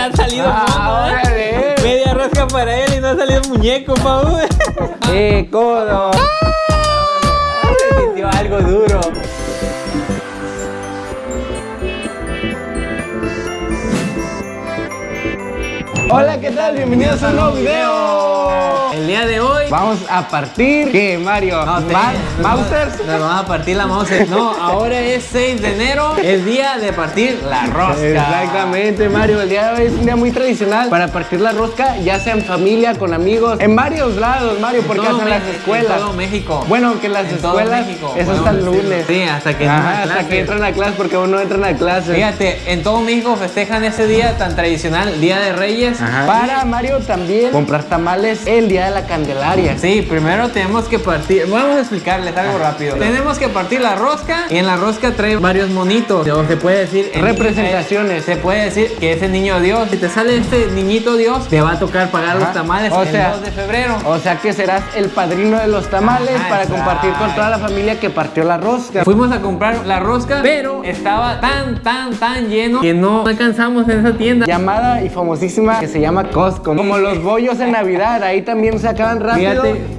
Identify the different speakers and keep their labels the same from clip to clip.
Speaker 1: le ha salido
Speaker 2: Ah,
Speaker 1: mono, ¿eh? Media rosca para él y no ha salido muñeco, Pau.
Speaker 2: ¡Eh, codo!
Speaker 1: Se sintió algo duro.
Speaker 2: Hola, ¿qué tal? Bienvenidos a un nuevo video.
Speaker 1: El día de hoy
Speaker 2: Vamos a partir. ¿Qué, Mario?
Speaker 1: No, te- nos vamos-
Speaker 2: ¿Mausers?
Speaker 1: Nos vamos a partir la Mauser. No, ahora es 6 de enero, es día de partir la rosca.
Speaker 2: Exactamente, Mario. El día de hoy es un día muy tradicional para partir la rosca, ya sea en familia, con amigos, en varios lados, Mario, porque
Speaker 1: Todo
Speaker 2: hasta en las escuelas.
Speaker 1: En todo México.
Speaker 2: Bueno, que las
Speaker 1: En todo
Speaker 2: escuelas
Speaker 1: México.
Speaker 2: es hasta el lunes.
Speaker 1: Sí, hasta que
Speaker 2: Ajá,
Speaker 1: entran a
Speaker 2: hasta que entran a clase, porque aún no entran a clase.
Speaker 1: Fíjate, en todo México festejan ese día tan tradicional, Día de Reyes.
Speaker 2: Ajá. Para Mario también comprar tamales el día de la Candelaria.
Speaker 1: Sí, primero tenemos que partir. Vamos a explicarles algo rápido. Tenemos que partir la rosca y en la rosca trae varios monitos. O se puede decir.
Speaker 2: Representaciones.
Speaker 1: Se puede decir que es el niño Dios. Si te sale este niñito Dios, te va a tocar pagar los tamales
Speaker 2: O
Speaker 1: el
Speaker 2: sea,
Speaker 1: 2 de febrero.
Speaker 2: O sea que serás el padrino de los tamales
Speaker 1: Ajá,
Speaker 2: para compartir con toda la familia que partió la rosca.
Speaker 1: Fuimos a comprar la rosca, pero estaba tan, tan, tan lleno que no alcanzamos en esa tienda.
Speaker 2: Llamada y famosísima que se llama Costco. Como los bollos en Navidad, ahí también se acaban rápido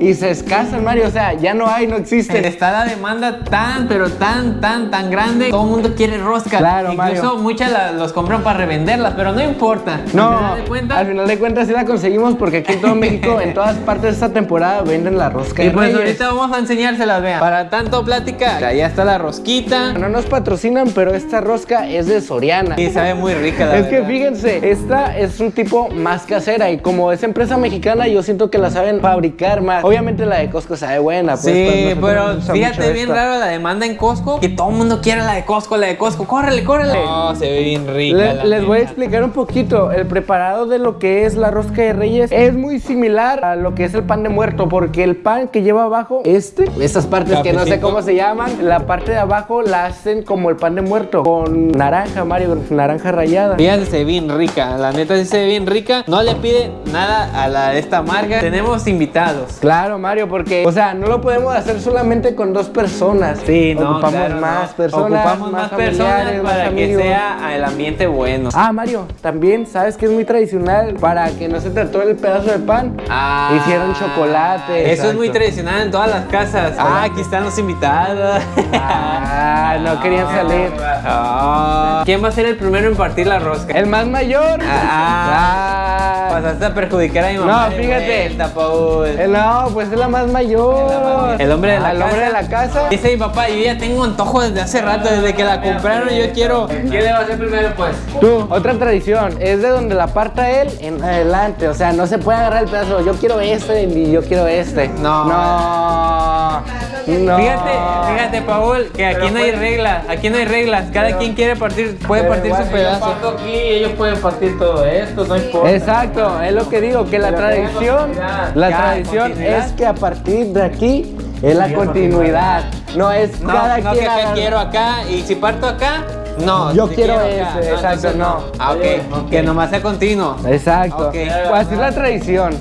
Speaker 2: Y se escasan, Mario. O sea, ya no hay, no existen.
Speaker 1: Está la demanda tan, pero tan, tan, tan grande. Todo el mundo quiere rosca.
Speaker 2: Claro,
Speaker 1: Incluso
Speaker 2: Mario.
Speaker 1: muchas la- los compran para revenderlas, pero no importa.
Speaker 2: No,
Speaker 1: Al final de cuentas,
Speaker 2: al final de cuentas sí la conseguimos porque aquí en todo México, en todas partes de esta temporada, venden la rosca
Speaker 1: Y pues
Speaker 2: Reyes.
Speaker 1: ahorita vamos a enseñárselas, vean. Para tanto plática, ya está la rosquita.
Speaker 2: No nos patrocinan, pero esta rosca es de Soriana.
Speaker 1: Y sabe muy rica, la
Speaker 2: Es que fíjense, esta es un tipo más casera y como es empresa mexicana, yo siento que la saben fabricar más. Obviamente la de Costco sabe buena, pues.
Speaker 1: Sí,
Speaker 2: nosotros
Speaker 1: pero fíjate bien
Speaker 2: esta.
Speaker 1: raro la demanda en Costco. Que todo el mundo quiere la de Costco, la de Costco. Córrele, córrele. No, se ve bien rica.
Speaker 2: Le-
Speaker 1: la
Speaker 2: les voy a explicar un poquito. El preparado de lo que es la rosca de reyes es muy similar a lo que es el pan de muerto, porque el pan que lleva abajo, este, estas partes que no sé cómo se llaman, la parte de abajo la hacen como el pan de muerto, con naranja, Mario, con naranja rallada.
Speaker 1: Fíjate, se ve bien rica. La neta sí se ve bien rica. No le pide nada a la de esta marca. Tenemos invitados.
Speaker 2: Claro, Mario, porque, o sea, no lo podemos hacer solamente con dos personas.
Speaker 1: Sí, no,
Speaker 2: Ocupamos
Speaker 1: claro,
Speaker 2: más
Speaker 1: no.
Speaker 2: personas.
Speaker 1: Ocupamos más, personas
Speaker 2: familiares, más
Speaker 1: para que sea el ambiente bueno.
Speaker 2: Ah, Mario, también sabes que es muy tradicional para que no se te atore el pedazo de pan.
Speaker 1: Ah,
Speaker 2: Hicieron chocolate.
Speaker 1: Eso es muy tradicional en todas las casas. Ah, aquí están los invitados.
Speaker 2: Ah, no querían salir.
Speaker 1: Ah. ¿Quién va a ser el primero en partir la rosca?
Speaker 2: El más mayor.
Speaker 1: Ah. Pasaste a perjudicar a mi mamá.
Speaker 2: No, fíjate.
Speaker 1: vuelta, Paul.
Speaker 2: Eh, No, pues es la más mayor.
Speaker 1: El hombre de la
Speaker 2: Ah, el
Speaker 1: casa.
Speaker 2: hombre de la casa.
Speaker 1: Dice mi papá, yo ya tengo antojo desde hace rato, desde que la compraron, yo quiero. ¿Quién le va a hacer primero, pues?
Speaker 2: Tú, otra tradición, es de donde la parta él en adelante, o sea, no se puede agarrar el pedazo, yo quiero este y yo quiero este.
Speaker 1: No.
Speaker 2: No. No.
Speaker 1: Fíjate, fíjate, Paul, que aquí no hay reglas, aquí no hay reglas. Cada quien quiere partir, puede partir su pedazo.
Speaker 3: aquí ellos pueden partir todo esto, no importa.
Speaker 2: Exacto, es lo que digo, que la
Speaker 3: Pero
Speaker 2: tradición, la
Speaker 1: Ya,
Speaker 2: tradición es que a partir de aquí es la continuidad, no es
Speaker 1: No,
Speaker 2: cada
Speaker 1: no
Speaker 2: quien
Speaker 1: que
Speaker 2: agarra-
Speaker 1: quiero acá y si parto acá, no.
Speaker 2: Yo quiero ese, exacto, no.
Speaker 1: Ah, ok, que nomás sea continuo.
Speaker 2: Exacto,
Speaker 1: Ok.
Speaker 2: pues así es la tradición,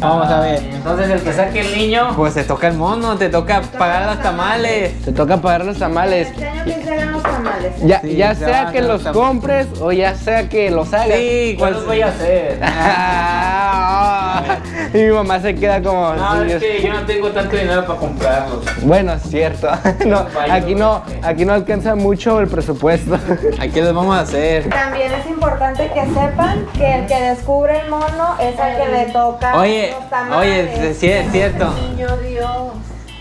Speaker 1: vamos a ver.
Speaker 3: Entonces el que saque el niño,
Speaker 1: Pues te toca el mono, te toca pagar los tamales.
Speaker 2: Te toca pagar los tamales.
Speaker 4: Este año que se hagan los tamales.
Speaker 2: Ya,
Speaker 1: Sí,
Speaker 2: ya
Speaker 1: se
Speaker 2: sea que los compres o ya sea que los hagas.
Speaker 1: Sí,
Speaker 3: ¿cuál
Speaker 1: ¿cuál
Speaker 3: los voy a hacer?
Speaker 2: Y mi mamá se queda como.
Speaker 3: No,
Speaker 2: "Sí,
Speaker 3: es que yo no tengo tanto dinero para comprarlos.
Speaker 2: Bueno, es cierto. No, aquí no, aquí no alcanza mucho el presupuesto.
Speaker 1: Aquí los vamos a hacer.
Speaker 4: También es importante que sepan que el que descubre el mono es al que le toca
Speaker 1: Oye,
Speaker 4: los
Speaker 1: oye, sí es cierto.
Speaker 4: Niño Dios.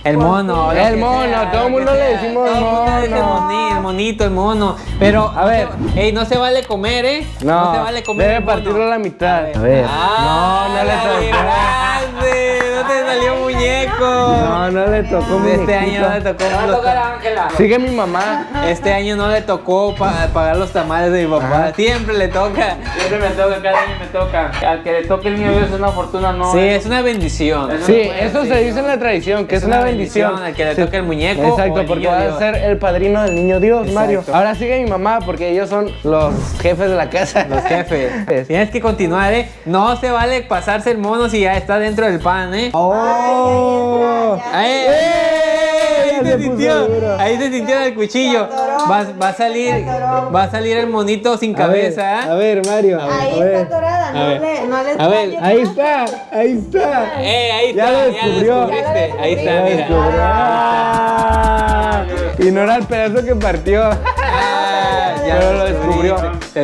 Speaker 1: El mono.
Speaker 2: El mono,
Speaker 1: sea,
Speaker 2: todo el mundo le decimos
Speaker 1: Todo el mundo le dice
Speaker 2: mono.
Speaker 1: moni- el monito, el mono. Pero,
Speaker 2: A ver.
Speaker 1: ey, no se vale comer, ¿eh?
Speaker 2: No,
Speaker 1: se vale comer.
Speaker 2: debe partirlo a la mitad. A
Speaker 1: A
Speaker 2: ver.
Speaker 1: Ah,
Speaker 2: no, no le
Speaker 1: libraste, No te salió muñeco.
Speaker 2: No, no le tocó
Speaker 1: Este
Speaker 2: muñequito.
Speaker 1: año no le tocó.
Speaker 3: Va a
Speaker 1: los
Speaker 3: tocar a Ángela.
Speaker 2: Sigue mi mamá.
Speaker 1: Este año no le tocó pa- pagar los tamales de mi papá.
Speaker 2: Ajá.
Speaker 1: Siempre le toca.
Speaker 3: Siempre me toca, cada año me toca. Al que le toque el niño Dios es una fortuna, no.
Speaker 1: Sí, es una bendición.
Speaker 3: Eso
Speaker 2: Sí,
Speaker 3: no
Speaker 2: eso se dice en la tradición, que es, una bendición.
Speaker 1: Al que le
Speaker 2: Sí.
Speaker 1: toque el muñeco.
Speaker 2: Exacto,
Speaker 1: el
Speaker 2: porque va
Speaker 1: Dios.
Speaker 2: a ser el padrino del niño Dios,
Speaker 1: Exacto.
Speaker 2: Mario. Ahora sigue mi mamá, porque ellos son los jefes de la casa.
Speaker 1: Los jefes. Tienes que continuar, ¿eh? No se vale pasarse el mono si ya está dentro del pan, ¿eh?
Speaker 2: Oh.
Speaker 1: ¡Eh! ahí
Speaker 2: ya
Speaker 1: se sintió. Ahí se sintió en el cuchillo. Va, va a salir, va a salir el monito sin
Speaker 2: A ver,
Speaker 1: cabeza.
Speaker 2: A ver, Mario.
Speaker 4: Ahí
Speaker 2: a ver.
Speaker 4: está atorada,
Speaker 1: A
Speaker 4: no
Speaker 1: ver.
Speaker 4: le, no le
Speaker 1: A ver,
Speaker 2: Ahí está, ahí está.
Speaker 1: Eh, ahí
Speaker 2: Ya
Speaker 1: está,
Speaker 2: lo
Speaker 1: ya lo
Speaker 2: descubrió.
Speaker 4: Ya lo
Speaker 1: Ahí está,
Speaker 2: Ya
Speaker 1: mira.
Speaker 2: Ah, Y no era el pedazo que partió.
Speaker 1: Ah, ya
Speaker 2: Pero lo descubrió.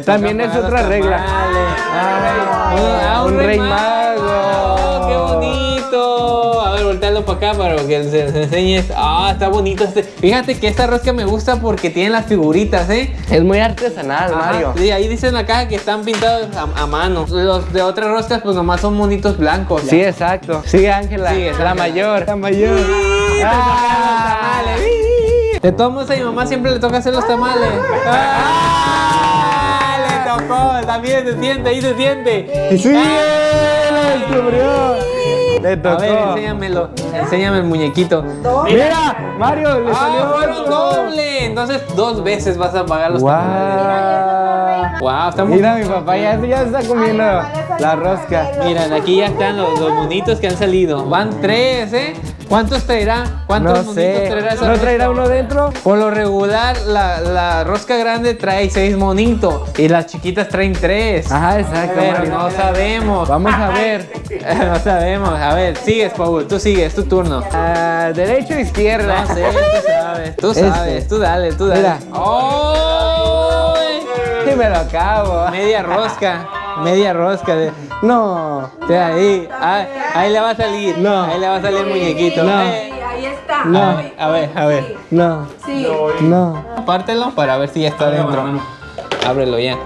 Speaker 2: También es otra regla. Ah,
Speaker 1: Ah,
Speaker 2: un rey mago.
Speaker 1: Voltealo para acá para que se, se enseñes. Ah, está bonito este. Fíjate que esta rosca me gusta porque tiene las figuritas, ¿eh?
Speaker 2: Es muy artesanal,
Speaker 1: Ajá,
Speaker 2: Mario.
Speaker 1: sí, ahí dice en la caja que están pintados a, a mano. Los de otras roscas, pues nomás son monitos blancos.
Speaker 2: Sí, exacto. Sigue Ángela.
Speaker 1: Sigue,
Speaker 2: la
Speaker 1: Ángela.
Speaker 2: mayor. La mayor. Ah.
Speaker 1: De todos modos, a mi mamá siempre le toca hacer los tamales. ¡Ah! Le tocó, también se siente, ahí se siente.
Speaker 2: Sí, lo descubrió. Le
Speaker 1: A ver, enséñamelo, enséñame el muñequito.
Speaker 2: Mira, Mario, le
Speaker 1: ¡Ah,
Speaker 2: salió
Speaker 1: doble! Entonces dos veces vas a pagar los tamales. Wow, estamos...
Speaker 2: Mira, mi papá ya, ya está comiendo la rosca.
Speaker 1: Miren, aquí ya están los, los monitos que han salido. Van tres, ¿eh? ¿Cuántos traerá? ¿Cuántos
Speaker 2: No
Speaker 1: monitos
Speaker 2: sé.
Speaker 1: traerá esa
Speaker 2: ¿No traerá uno dentro?
Speaker 1: Por lo regular, la, la rosca grande trae seis monitos y las chiquitas traen tres.
Speaker 2: Ajá, exacto.
Speaker 1: Pero
Speaker 2: Mario.
Speaker 1: no sabemos.
Speaker 2: Vamos a ver.
Speaker 1: no sabemos. A ver, sigues, Paul. Tú sigues, es tu turno.
Speaker 2: Ah, derecho o izquierda.
Speaker 1: No sé, tú sabes. Tú
Speaker 2: Este.
Speaker 1: sabes, tú dale, tú dale.
Speaker 2: Mira.
Speaker 1: ¡Ay!
Speaker 2: Y me lo acabo.
Speaker 1: Media rosca, media rosca. De,
Speaker 2: No.
Speaker 1: de ahí, ahí, ahí le va a salir.
Speaker 2: No.
Speaker 1: Ahí le va a salir el muñequito.
Speaker 2: No.
Speaker 1: Eh,
Speaker 4: Ahí está.
Speaker 2: No.
Speaker 1: A ver, a ver.
Speaker 2: No.
Speaker 4: Sí.
Speaker 2: No.
Speaker 1: Pártelo para ver si ya está dentro. Ábrelo ya.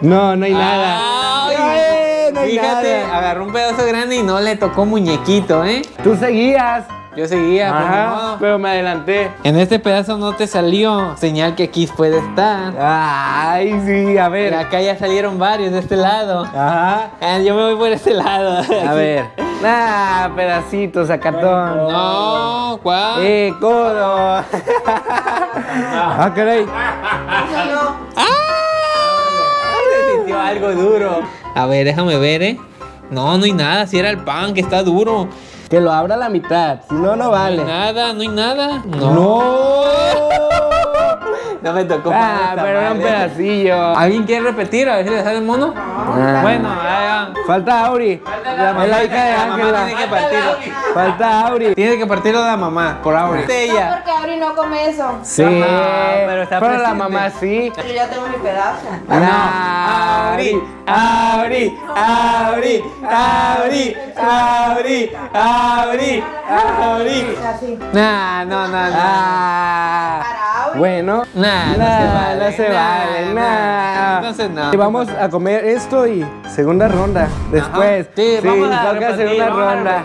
Speaker 2: No, no hay nada.
Speaker 1: Ay,
Speaker 2: Ay, no hay
Speaker 1: Fíjate,
Speaker 2: nada.
Speaker 1: agarró un pedazo grande y no le tocó muñequito, ¿eh?
Speaker 2: Tú seguías.
Speaker 1: Yo seguía, pues,
Speaker 2: Ajá, pero me adelanté.
Speaker 1: En este pedazo no te salió. Señal que aquí puede estar.
Speaker 2: Ay, sí, a
Speaker 1: Pero
Speaker 2: ver.
Speaker 1: acá ya salieron varios de este lado.
Speaker 2: Ajá.
Speaker 1: Ah, yo me voy por este lado.
Speaker 2: A ver. Ah, pedacitos, sacatón.
Speaker 1: No, ¿cuál?
Speaker 2: Eh, codo. ah, caray.
Speaker 1: ¡Ah! Se sintió algo duro. A ver, déjame ver, ¿eh? No, no hay nada. Si era el pan que está duro.
Speaker 2: Que lo abra a la mitad. Si no, no
Speaker 1: No
Speaker 2: vale.
Speaker 1: hay nada, no hay nada.
Speaker 2: No.
Speaker 1: No me tocó
Speaker 2: Ah, pero era un pedacillo.
Speaker 1: ¿Alguien quiere repetir? A ver si le sale el mono.
Speaker 2: Ah.
Speaker 1: Bueno, ya,
Speaker 2: Falta Auri. Es la hija de
Speaker 1: la mamá tiene que partirlo.
Speaker 2: Falta Auri.
Speaker 1: Tiene que partirlo de la mamá, por Auri.
Speaker 4: No, porque Auri no come eso.
Speaker 2: Sí.
Speaker 1: No, pero está
Speaker 2: la
Speaker 1: presente.
Speaker 2: mamá sí.
Speaker 4: Yo ya tengo mi pedazo.
Speaker 2: No.
Speaker 1: Auri, Auri, Auri, Auri, Auri, Auri, Auri. Nah, no, no, no.
Speaker 2: Ah. Bueno.
Speaker 1: Nah, no se
Speaker 2: Nah,
Speaker 1: vale.
Speaker 2: no se
Speaker 1: nah,
Speaker 2: vale,
Speaker 1: nah.
Speaker 2: nah.
Speaker 1: Entonces no.
Speaker 2: Y vamos a comer esto y segunda ronda. Después.
Speaker 1: Ajá. Sí, vamos a
Speaker 2: toca
Speaker 1: repetir,
Speaker 2: segunda
Speaker 1: vamos
Speaker 2: ronda.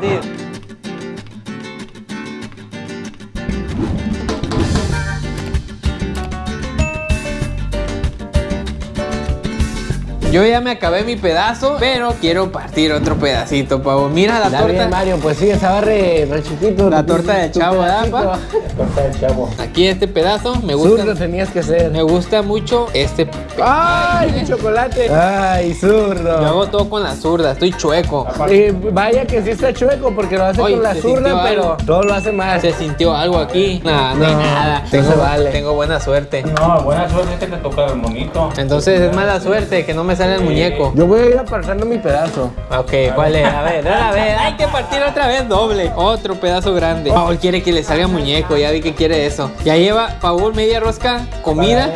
Speaker 1: Yo ya me acabé mi pedazo, pero quiero partir otro pedacito, pavo. Mira la torta.
Speaker 2: bien, Mario, pues sí, estaba re, re chiquito.
Speaker 1: La torta de chavo, ¿verdad,
Speaker 2: pedacito.
Speaker 1: pa? Aquí este pedazo me gusta.
Speaker 2: Zurdo tenías que ser.
Speaker 1: Me gusta mucho este.
Speaker 2: ¡Ay, chocolate! ¡Ay,
Speaker 1: Yo
Speaker 2: zurdo!
Speaker 1: hago todo con la zurda, estoy chueco.
Speaker 2: Eh, vaya que sí está chueco porque lo hace
Speaker 1: Oye,
Speaker 2: con la zurda, pero
Speaker 1: algo.
Speaker 2: todo lo hace mal.
Speaker 1: Se sintió algo aquí. Nah, no, hay
Speaker 2: No,
Speaker 1: nada.
Speaker 2: no
Speaker 1: Tengo,
Speaker 2: se vale.
Speaker 1: tengo buena suerte.
Speaker 3: No, buena suerte es que te toca el monito.
Speaker 1: Entonces es mala suerte que no me sale el muñeco.
Speaker 2: Yo voy a ir apartando mi pedazo.
Speaker 1: Ok, ¿cuál es? A ver, otra vez. Hay que partir otra vez doble. Otro pedazo grande. Paul quiere que le salga muñeco. Ya vi que quiere eso. Ya lleva Paul media rosca comida.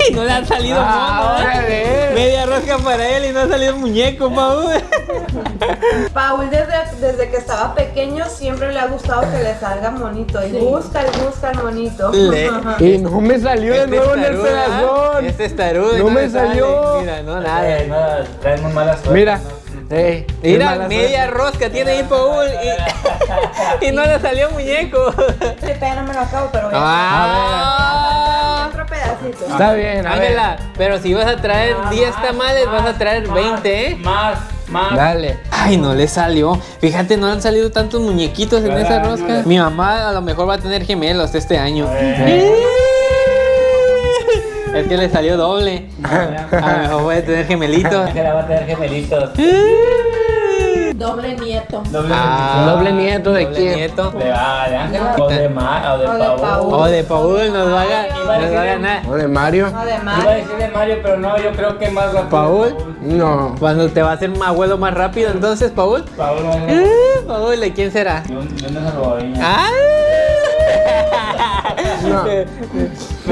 Speaker 1: Y no le ha salido
Speaker 2: Ah,
Speaker 1: mono, ¿eh? Media rosca para él y no ha salido muñeco, Paul.
Speaker 4: Paul desde, desde que estaba pequeño siempre le ha gustado que le salga monito y busca y busca el monito.
Speaker 1: Le-
Speaker 2: Y no me salió de
Speaker 1: Este
Speaker 2: nuevo en el
Speaker 1: tarudo, ¿ah? Este es tarudo
Speaker 2: No me
Speaker 1: sale.
Speaker 2: salió.
Speaker 1: Mira, no, nada.
Speaker 3: Eh, nada, traes muy mala suerte.
Speaker 2: Mira.
Speaker 1: Mira, media rosca tiene ahí Paul y, y no le salió muñeco.
Speaker 4: Sí, pero no me lo acabo, pero voy a
Speaker 1: Ah.
Speaker 2: Está bien, a ver.
Speaker 1: Pero si vas a traer 10 tamales, vas a traer 20, ¿eh?
Speaker 3: Más, más.
Speaker 2: Dale.
Speaker 1: Ay, no le salió. Fíjate, no han salido tantos muñequitos en esa rosca. Mi mamá a lo mejor va a tener gemelos este año. Es que le salió doble. A lo mejor puede tener gemelitos.
Speaker 3: Ángela va a tener gemelitos.
Speaker 4: Doble nieto.
Speaker 3: Doble
Speaker 1: Ah,
Speaker 2: ¿Doble nieto de
Speaker 1: doble
Speaker 2: quién?
Speaker 1: nieto.
Speaker 3: De, ah, de Ángela. O de Ma, o de
Speaker 4: O de
Speaker 3: Paul.
Speaker 4: Paul.
Speaker 1: O de Paul nos va a, ganar.
Speaker 2: ¿O de Mario?
Speaker 4: No, de
Speaker 3: Iba a decir de Mario, pero no, yo creo que más rápido.
Speaker 1: Paul.
Speaker 2: No.
Speaker 1: Cuando te va a hacer un abuelo más rápido, entonces, Paul.
Speaker 3: Paul, no, no.
Speaker 1: Eh, Paul, ¿de quién será?
Speaker 3: Yo, yo no salvadoreña.
Speaker 1: ¡Ah!
Speaker 2: No.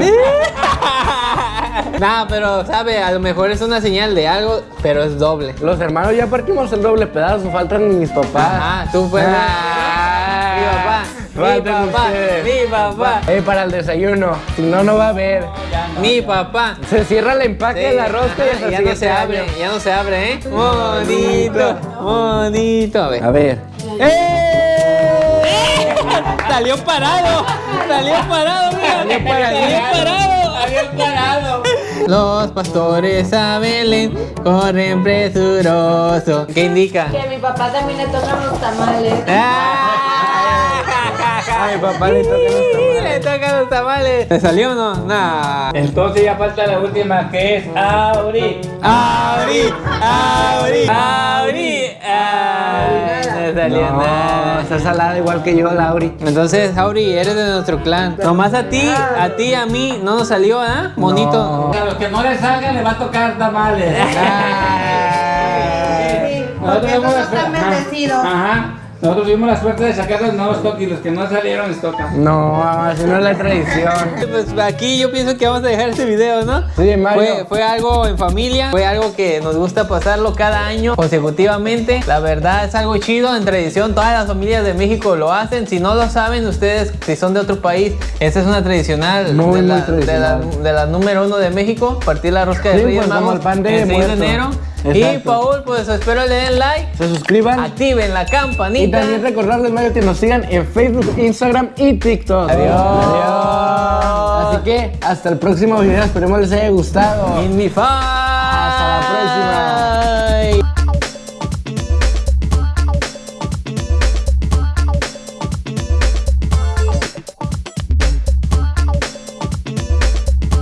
Speaker 1: No, pero sabe, a lo mejor es una señal de algo, pero es doble.
Speaker 2: Los hermanos ya partimos el doble pedazo, faltan mis papás.
Speaker 1: Ah, tú pues.
Speaker 2: Ah.
Speaker 1: mi papá, mi papá, mi papá,
Speaker 2: Eh, para el desayuno, si no, no va a haber.
Speaker 1: mi papá.
Speaker 2: Se cierra el empaque de la rosca y
Speaker 1: Ajá, ya no se abre,
Speaker 2: año.
Speaker 1: ya no se abre, ¿eh? Bonito, bonito. A ver.
Speaker 2: A ver.
Speaker 1: ¡Eh! Salió parado, salió parado, mira,
Speaker 2: Salió parado.
Speaker 1: salió parado, salió parado. Los pastores a Belén corren presuroso. ¿Qué indica?
Speaker 4: Que a mi papá también le tocan los tamales.
Speaker 1: ¡Ah!
Speaker 2: Ay, papá, le tocan los tamales.
Speaker 1: Le tocan los tamales. ¿Le salió o no? Nah.
Speaker 3: Entonces ya falta la última que es Auri.
Speaker 1: Abrí, abrí, abrí. Ay, no salió
Speaker 2: No,
Speaker 1: nada.
Speaker 2: Está salada igual que yo, Lauri.
Speaker 1: Entonces, Auri, eres de nuestro clan. Nomás a ti, a ti, a mí, no nos salió, ¿ah? Bonito.
Speaker 3: A los que no les salga les va a tocar tamales.
Speaker 4: Sí, porque esos no
Speaker 3: la
Speaker 4: están bendecidos.
Speaker 3: Ajá. Nosotros tuvimos la suerte de sacar los nuevos toques y los que no salieron les tocan.
Speaker 2: No, así no es la tradición.
Speaker 1: Pues aquí yo pienso que vamos a dejar este video, ¿no?
Speaker 2: Sí, Mario.
Speaker 1: Fue, fue algo en familia, fue algo que nos gusta pasarlo cada año consecutivamente. La verdad es algo chido, en tradición, todas las familias de México lo hacen. Si no lo saben ustedes, si son de otro país, esta es una tradicional,
Speaker 2: Muy,
Speaker 1: de, la,
Speaker 2: muy tradicional.
Speaker 1: De, la, de la número uno de México, partir la rosca de
Speaker 2: Sí,
Speaker 1: Reyes
Speaker 2: pues,
Speaker 1: Magos
Speaker 2: el pan de
Speaker 1: el 6 de
Speaker 2: muerto.
Speaker 1: Y. Paul, pues espero le den like,
Speaker 2: Se suscriban.
Speaker 1: activen la
Speaker 2: Y
Speaker 1: campanita.
Speaker 2: también recordarles, Mario, que nos sigan en Facebook, Instagram y TikTok.
Speaker 1: Adiós.
Speaker 2: Adiós. Así que hasta el próximo video. Esperemos les haya gustado.
Speaker 1: In mi fa.